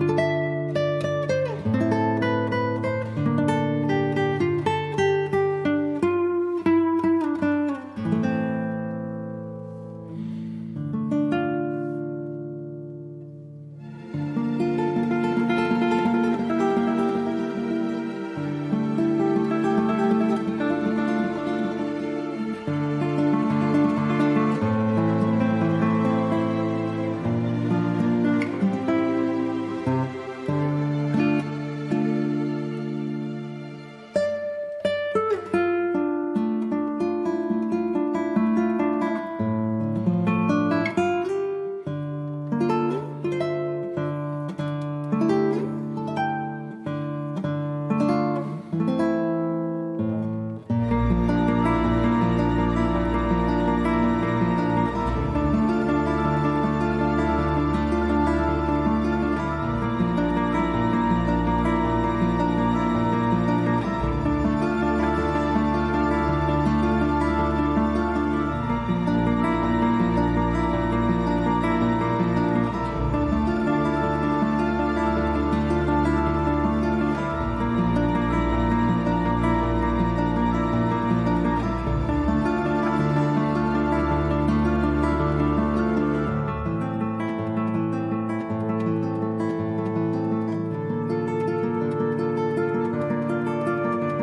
you